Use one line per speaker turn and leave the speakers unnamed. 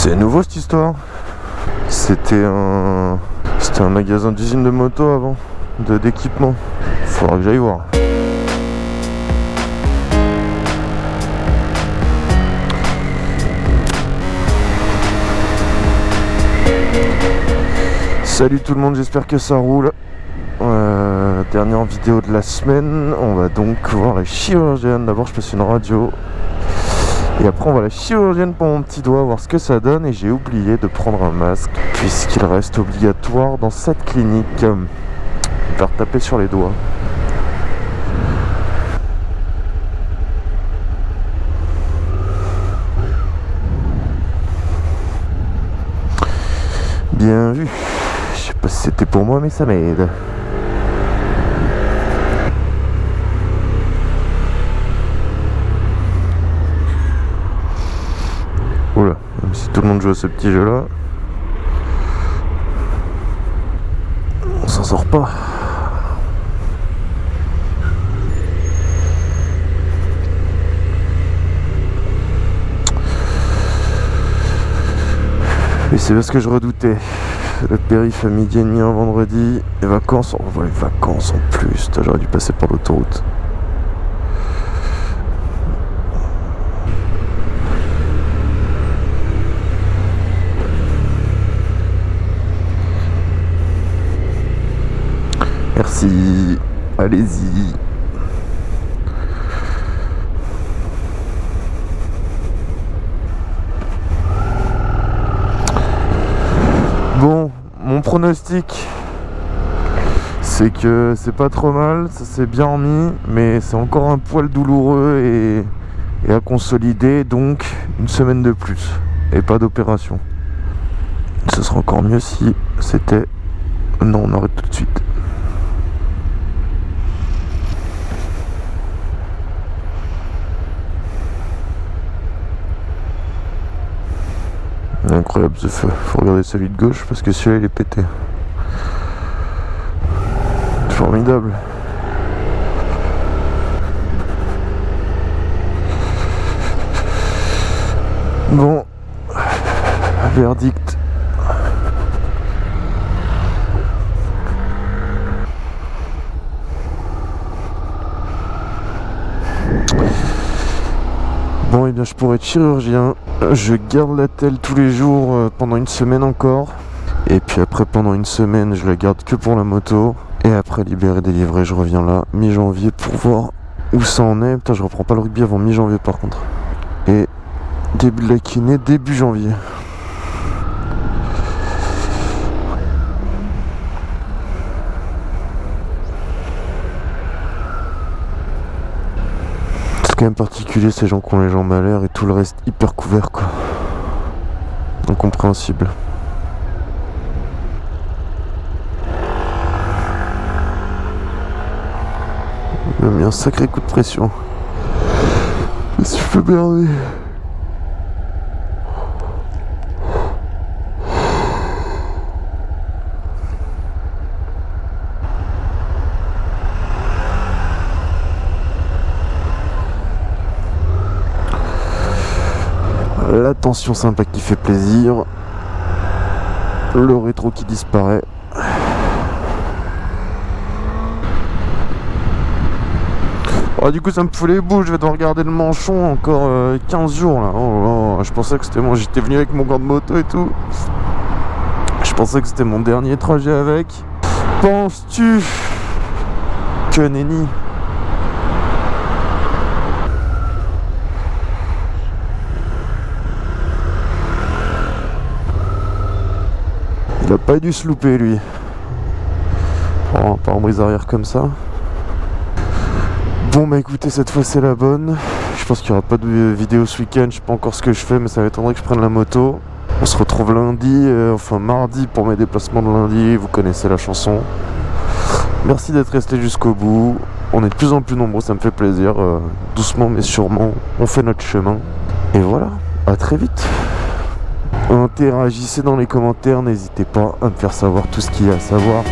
C'est nouveau cette histoire? C'était un... C'était un magasin d'usine de moto avant, d'équipement. Faudra que j'aille voir. Salut tout le monde, j'espère que ça roule. Euh, dernière vidéo de la semaine, on va donc voir la chirurgienne. D'abord je passe une radio et après on va à la chirurgienne pour mon petit doigt, voir ce que ça donne. Et j'ai oublié de prendre un masque, puisqu'il reste obligatoire dans cette clinique. Faire taper sur les doigts. Bien vu. Je sais pas si c'était pour moi, mais ça m'aide. Même si tout le monde joue à ce petit jeu là, on s'en sort pas. Et c'est parce que je redoutais. Le périph' à midi et demi un vendredi, les vacances, on voit les vacances en plus, j'aurais dû passer par l'autoroute. Allez-y. Bon, mon pronostic, c'est que c'est pas trop mal, ça s'est bien remis, mais c'est encore un poil douloureux et, et à consolider, donc une semaine de plus et pas d'opération. Ce sera encore mieux si c'était... Non, on arrête tout de suite. Incroyable ce feu. Faut regarder celui de gauche parce que celui-là il est pété. Formidable. Bon. Verdict. Bon, et eh bien je pourrais être chirurgien. Je garde la telle tous les jours euh, pendant une semaine encore. Et puis après, pendant une semaine, je la garde que pour la moto. Et après, libéré, délivré, je reviens là, mi-janvier, pour voir où ça en est. Putain, je reprends pas le rugby avant mi-janvier par contre. Et début de la kiné, début janvier. Quand même particulier ces gens qui ont les jambes à l'air et tout le reste hyper couvert quoi. Incompréhensible. Il m'a mis un sacré coup de pression. Je suis fait merder. La tension sympa qui fait plaisir, le rétro qui disparaît. Oh, du coup ça me fout les boules, je vais devoir regarder le manchon encore 15 euh, jours là. Oh, je pensais que c'était moi, j'étais venu avec mon gant de moto et tout. Je pensais que c'était mon dernier trajet avec. Penses-tu que nenni Il a pas dû se louper lui. Oh, pas en brise arrière comme ça. Bon bah écoutez, cette fois c'est la bonne. Je pense qu'il n'y aura pas de vidéo ce week-end. Je sais pas encore ce que je fais, mais ça m'étonnerait que je prenne la moto. On se retrouve lundi, euh, enfin mardi pour mes déplacements de lundi. Vous connaissez la chanson. Merci d'être resté jusqu'au bout. On est de plus en plus nombreux, ça me fait plaisir. Euh, doucement mais sûrement, on fait notre chemin. Et voilà, à très vite. Interagissez dans les commentaires, n'hésitez pas à me faire savoir tout ce qu'il y a à savoir.